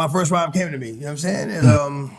my first rhyme came to me. You know what I'm saying? And um,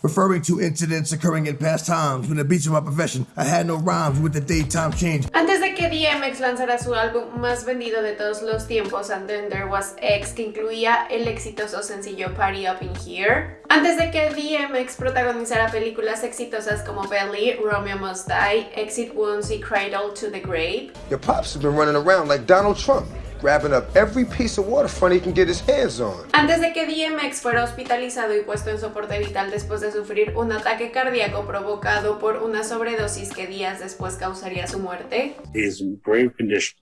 referring to incidents occurring in past times when the beats of my profession, I had no rhymes with the daytime change. Antes de que DMX lanzara su álbum más vendido de todos los tiempos, And Then There Was X, que incluía el exitoso sencillo Party Up in Here. Antes de que DMX protagonizara películas exitosas como Belly, Romeo Must Die, Exit Wounds y Cradle to the Grave. Your pops has been running around like Donald Trump. Grabbing up every piece of waterfront he can get his hands on. Antes de que DMX fuera hospitalizado y puesto en soporte vital después de sufrir un ataque cardíaco provocado por una sobredosis que días después causaría su muerte. He in grave condition.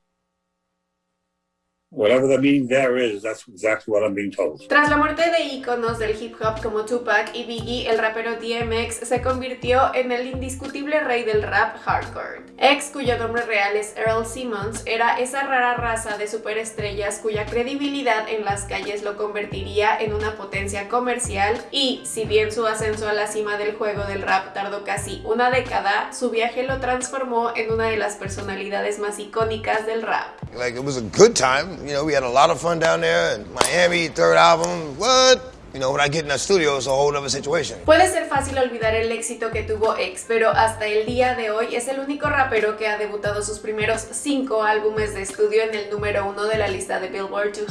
Whatever the meaning there is, that's exactly what I'm being told. Tras la muerte de íconos del hip hop como Tupac y Biggie, el rapero DMX se convirtió en el indiscutible rey del rap hardcore. X, cuyo nombre real es Earl Simmons, era esa rara raza de superestrellas cuya credibilidad en las calles lo convertiría en una potencia comercial y, si bien su ascenso a la cima del juego del rap tardó casi una década, su viaje lo transformó en una de las personalidades más icónicas del rap. Like it was a good time. You know, we had a lot of fun down there in Miami, third album. What? Puede ser fácil olvidar el éxito que tuvo X, pero hasta el día de hoy es el único rapero que ha debutado sus primeros cinco álbumes de estudio en el número uno de la lista de Billboard 200.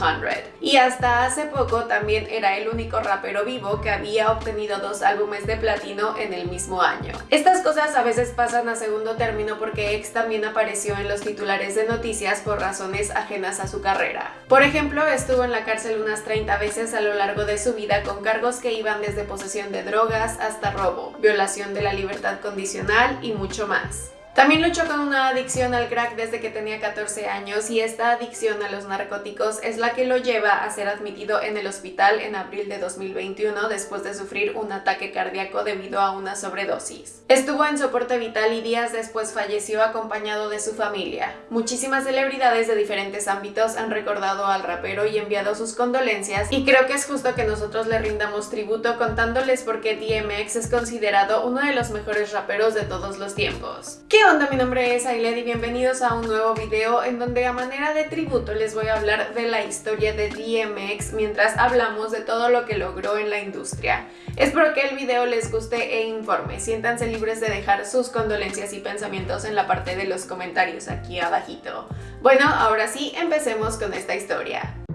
Y hasta hace poco también era el único rapero vivo que había obtenido dos álbumes de platino en el mismo año. Estas cosas a veces pasan a segundo término porque X también apareció en los titulares de noticias por razones ajenas a su carrera. Por ejemplo, estuvo en la cárcel unas 30 veces a lo largo de su vida con cargos que iban desde posesión de drogas hasta robo, violación de la libertad condicional y mucho más. También luchó con una adicción al crack desde que tenía 14 años y esta adicción a los narcóticos es la que lo lleva a ser admitido en el hospital en abril de 2021 después de sufrir un ataque cardíaco debido a una sobredosis. Estuvo en soporte vital y días después falleció acompañado de su familia. Muchísimas celebridades de diferentes ámbitos han recordado al rapero y enviado sus condolencias y creo que es justo que nosotros le rindamos tributo contándoles por qué DMX es considerado uno de los mejores raperos de todos los tiempos. ¿Qué onda? Mi nombre es Ailed y bienvenidos a un nuevo video en donde a manera de tributo les voy a hablar de la historia de DMX mientras hablamos de todo lo que logró en la industria. Espero que el video les guste e informe. Siéntanse libres de dejar sus condolencias y pensamientos en la parte de los comentarios aquí abajito. Bueno, ahora sí, empecemos con esta historia.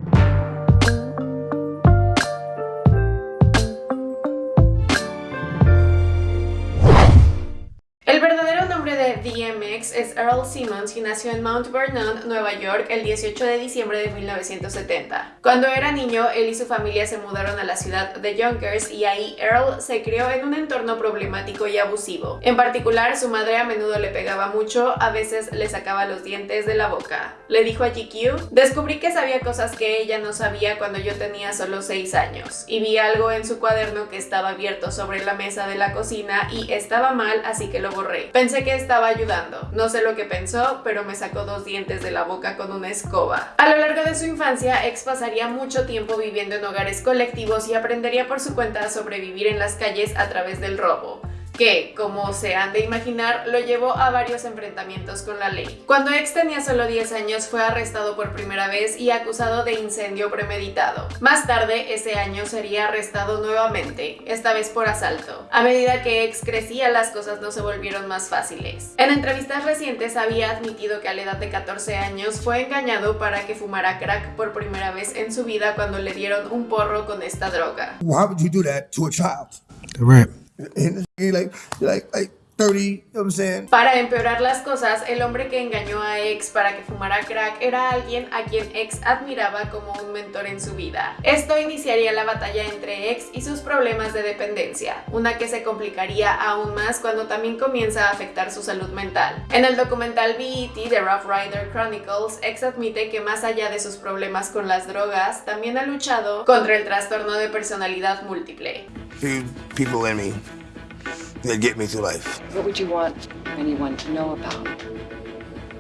Es Earl Simmons y nació en Mount Vernon, Nueva York, el 18 de diciembre de 1970. Cuando era niño, él y su familia se mudaron a la ciudad de Yonkers y ahí Earl se crió en un entorno problemático y abusivo. En particular, su madre a menudo le pegaba mucho, a veces le sacaba los dientes de la boca. Le dijo a GQ, descubrí que sabía cosas que ella no sabía cuando yo tenía solo 6 años y vi algo en su cuaderno que estaba abierto sobre la mesa de la cocina y estaba mal, así que lo borré. Pensé que estaba ayudando. Sé lo que pensó, pero me sacó dos dientes de la boca con una escoba. A lo largo de su infancia, X pasaría mucho tiempo viviendo en hogares colectivos y aprendería por su cuenta a sobrevivir en las calles a través del robo que, como se han de imaginar, lo llevó a varios enfrentamientos con la ley. Cuando X tenía solo 10 años fue arrestado por primera vez y acusado de incendio premeditado. Más tarde, ese año sería arrestado nuevamente, esta vez por asalto. A medida que X crecía, las cosas no se volvieron más fáciles. En entrevistas recientes había admitido que a la edad de 14 años fue engañado para que fumara crack por primera vez en su vida cuando le dieron un porro con esta droga. Why would you do that to a child? Like, like, like 30, you know what I'm saying? Para empeorar las cosas, el hombre que engañó a X para que fumara crack era alguien a quien X admiraba como un mentor en su vida. Esto iniciaría la batalla entre X y sus problemas de dependencia, una que se complicaría aún más cuando también comienza a afectar su salud mental. En el documental BET de Rough Rider Chronicles, X admite que más allá de sus problemas con las drogas, también ha luchado contra el trastorno de personalidad múltiple. people in me that get me through life. What would you want anyone to know about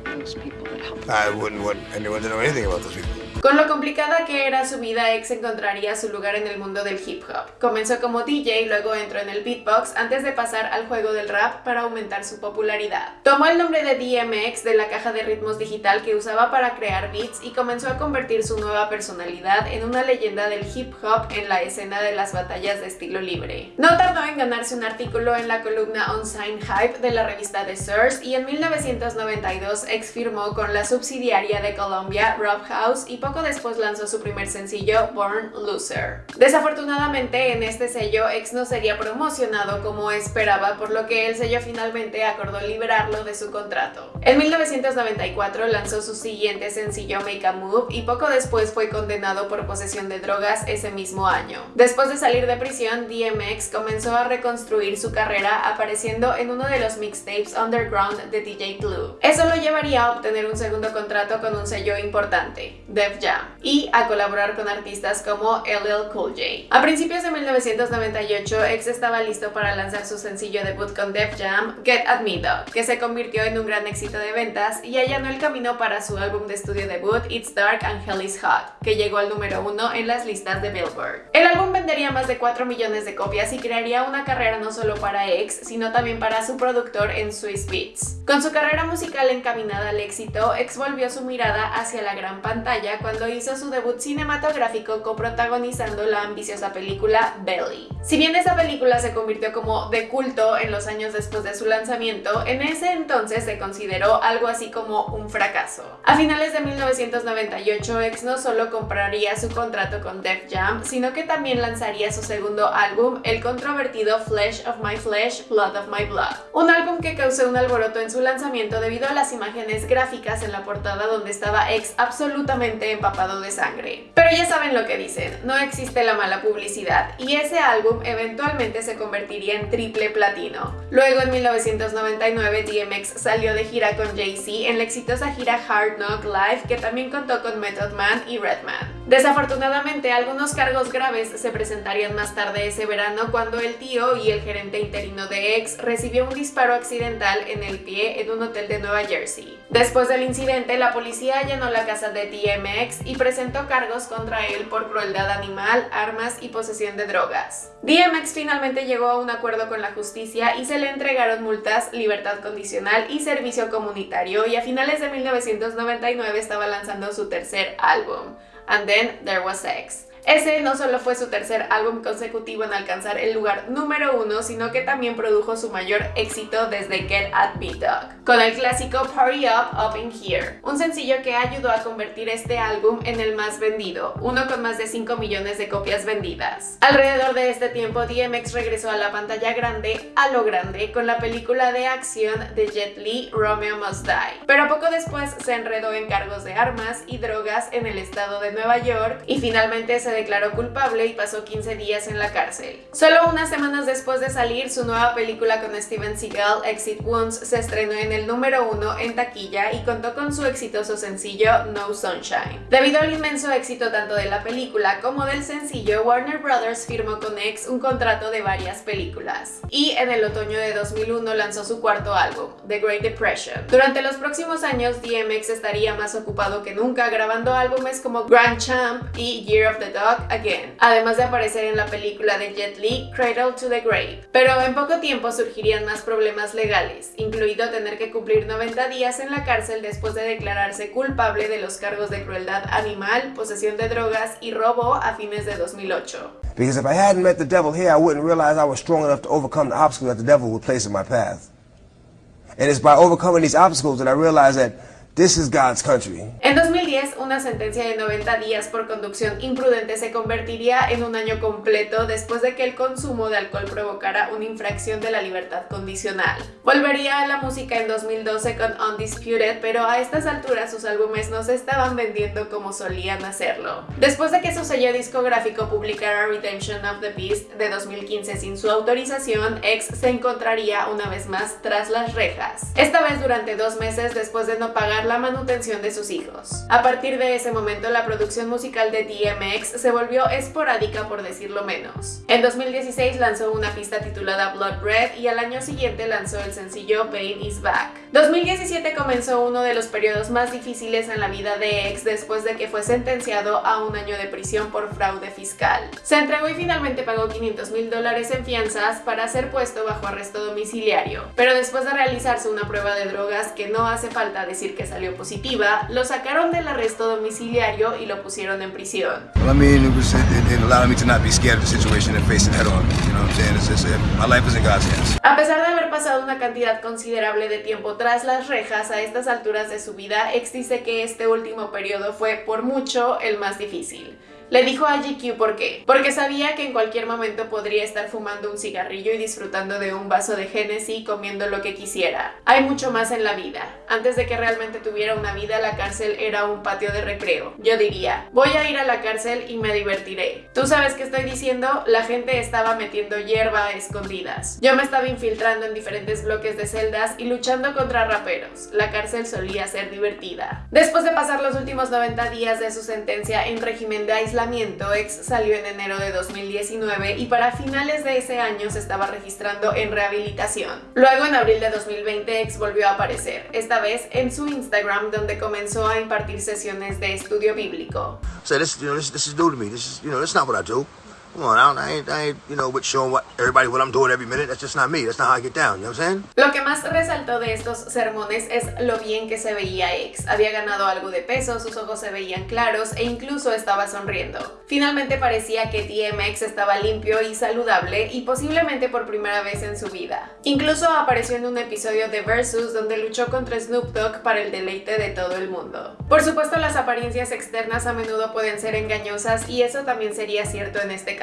those people that help? I wouldn't want anyone to know anything about those people. Con lo complicada que era su vida, X encontraría su lugar en el mundo del hip hop. Comenzó como DJ, luego entró en el beatbox antes de pasar al juego del rap para aumentar su popularidad. Tomó el nombre de DMX de la caja de ritmos digital que usaba para crear beats y comenzó a convertir su nueva personalidad en una leyenda del hip hop en la escena de las batallas de estilo libre. No tardó en ganarse un artículo en la columna On Hype de la revista The Source y en 1992 X firmó con la subsidiaria de Columbia, Rob House, y poco después lanzó su primer sencillo, Born Loser. Desafortunadamente, en este sello, X no sería promocionado como esperaba, por lo que el sello finalmente acordó liberarlo de su contrato. En 1994 lanzó su siguiente sencillo Make a Move y poco después fue condenado por posesión de drogas ese mismo año. Después de salir de prisión, DMX comenzó a reconstruir su carrera apareciendo en uno de los mixtapes underground de DJ Clue. Eso lo llevaría a obtener un segundo contrato con un sello importante, Jam, y a colaborar con artistas como LL Cool J. A principios de 1998, X estaba listo para lanzar su sencillo debut con Def Jam, Get At Me Dog, que se convirtió en un gran éxito de ventas y allanó el camino para su álbum de estudio debut It's Dark and Hell Is Hot, que llegó al número uno en las listas de Billboard. El álbum vendería más de 4 millones de copias y crearía una carrera no solo para X, sino también para su productor en Swiss Beats. Con su carrera musical encaminada al éxito, X volvió su mirada hacia la gran pantalla cuando hizo su debut cinematográfico coprotagonizando la ambiciosa película Belly. Si bien esa película se convirtió como de culto en los años después de su lanzamiento, en ese entonces se consideró algo así como un fracaso. A finales de 1998, X no solo compraría su contrato con Def Jam, sino que también lanzaría su segundo álbum, el controvertido Flesh of My Flesh, Blood of My Blood. Un álbum que causó un alboroto en su lanzamiento debido a las imágenes gráficas en la portada donde estaba X absolutamente empapado de sangre. Pero ya saben lo que dicen, no existe la mala publicidad, y ese álbum eventualmente se convertiría en triple platino. Luego en 1999 DMX salió de gira con Jay-Z en la exitosa gira Hard Knock Live que también contó con Method Man y Redman. Desafortunadamente, algunos cargos graves se presentarían más tarde ese verano cuando el tío y el gerente interino de X recibió un disparo accidental en el pie en un hotel de Nueva Jersey. Después del incidente, la policía allanó la casa de DMX y presentó cargos contra él por crueldad animal, armas y posesión de drogas. DMX finalmente llegó a un acuerdo con la justicia y se le entregaron multas, libertad condicional y servicio comunitario y a finales de 1999 estaba lanzando su tercer álbum. And Then There Was Sex. Ese no solo fue su tercer álbum consecutivo en alcanzar el lugar número uno, sino que también produjo su mayor éxito desde Get At Me Dog, con el clásico Party Up Up In Here, un sencillo que ayudó a convertir este álbum en el más vendido, uno con más de 5 millones de copias vendidas. Alrededor de este tiempo, DMX regresó a la pantalla grande, a lo grande, con la película de acción de Jet Li, Romeo Must Die, pero poco después se enredó en cargos de armas y drogas en el estado de Nueva York y finalmente se declaró culpable y pasó 15 días en la cárcel. Solo unas semanas después de salir, su nueva película con Steven Seagal, Exit Wounds, se estrenó en el número uno en taquilla y contó con su exitoso sencillo No Sunshine. Debido al inmenso éxito tanto de la película como del sencillo, Warner Brothers firmó con X un contrato de varias películas. Y en el otoño de 2001 lanzó su cuarto álbum, The Great Depression. Durante los próximos años, DMX estaría más ocupado que nunca grabando álbumes como Grand Champ y Year of the Dog Again, además de aparecer en la película de Jet Li, Cradle to the Grave. Pero en poco tiempo surgirían más problemas legales, incluido tener que cumplir 90 días en la cárcel después de declararse culpable de los cargos de crueldad animal, posesión de drogas y robo a fines de 2008. Because if I hadn't met the devil here, I wouldn't realize I was strong enough to overcome the obstacles that the devil would place in my path. And it's by overcoming these obstacles that I realized that This is God's country. En 2010, una sentencia de 90 días por conducción imprudente se convertiría en un año completo después de que el consumo de alcohol provocara una infracción de la libertad condicional. Volvería a la música en 2012 con Undisputed, pero a estas alturas sus álbumes no se estaban vendiendo como solían hacerlo. Después de que su sello discográfico publicara Redemption of the Beast de 2015 sin su autorización, X se encontraría una vez más tras las rejas. Esta vez durante dos meses después de no pagar la manutención de sus hijos. A partir de ese momento, la producción musical de DMX se volvió esporádica por decirlo menos. En 2016 lanzó una pista titulada Blood Red y al año siguiente lanzó el sencillo Pain Is Back. 2017 comenzó uno de los periodos más difíciles en la vida de X después de que fue sentenciado a un año de prisión por fraude fiscal. Se entregó y finalmente pagó 500 mil dólares en fianzas para ser puesto bajo arresto domiciliario, pero después de realizarse una prueba de drogas que no hace falta decir que salió positiva, lo sacaron del arresto domiciliario y lo pusieron en prisión. Well, I mean, it was it, it allowed me to not be scared of the situation and face it head on. You know what I'm saying? It's just, my life is in God's hands. A pesar de haber pasado una cantidad considerable de tiempo tras las rejas a estas alturas de su vida, X dice que este último periodo fue por mucho el más difícil. Le dijo a GQ por qué. Porque sabía que en cualquier momento podría estar fumando un cigarrillo y disfrutando de un vaso de Genesis comiendo lo que quisiera. Hay mucho más en la vida. Antes de que realmente tuviera una vida, la cárcel era un patio de recreo. Yo diría, voy a ir a la cárcel y me divertiré. ¿Tú sabes qué estoy diciendo? La gente estaba metiendo hierba a escondidas. Yo me estaba infiltrando en diferentes bloques de celdas y luchando contra raperos. La cárcel solía ser divertida. Después de pasar los últimos 90 días de su sentencia en régimen de aislamiento, X salió en enero de 2019 y para finales de ese año se estaba registrando en rehabilitación. Luego en abril de 2020 X volvió a aparecer, esta vez en su Instagram donde comenzó a impartir sesiones de estudio bíblico. So this, you know, this, this is new to me. This is, you know, not what I do. Lo que más resaltó de estos sermones es lo bien que se veía X. Había ganado algo de peso, sus ojos se veían claros e incluso estaba sonriendo. Finalmente parecía que DMX estaba limpio y saludable y posiblemente por primera vez en su vida. Incluso apareció en un episodio de Versus donde luchó contra Snoop Dogg para el deleite de todo el mundo. Por supuesto, las apariencias externas a menudo pueden ser engañosas y eso también sería cierto en este caso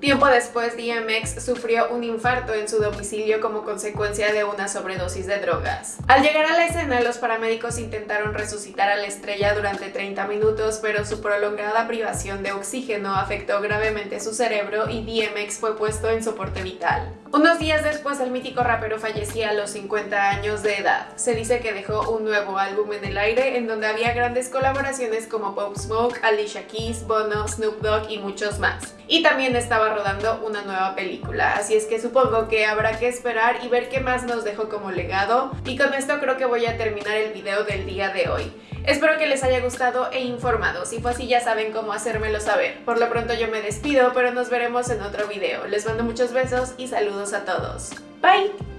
Tiempo después, DMX sufrió un infarto en su domicilio como consecuencia de una sobredosis de drogas. Al llegar a la escena, los paramédicos intentaron resucitar a la estrella durante 30 minutos, pero su prolongada privación de oxígeno afectó gravemente su cerebro y DMX fue puesto en soporte vital. Unos días después, el mítico rapero fallecía a los 50 años de edad. Se dice que dejó un nuevo álbum en el aire en donde había grandes colaboraciones como Pop Smoke, Alicia Keys, Bono, Snoop Dogg y muchos más. Y también estaba rodando una nueva película, así es que supongo que habrá que esperar y ver qué más nos dejó como legado y con esto creo que voy a terminar el video del día de hoy. Espero que les haya gustado e informado, si fue así ya saben cómo hacérmelo saber. Por lo pronto yo me despido, pero nos veremos en otro video. Les mando muchos besos y saludos a todos. Bye!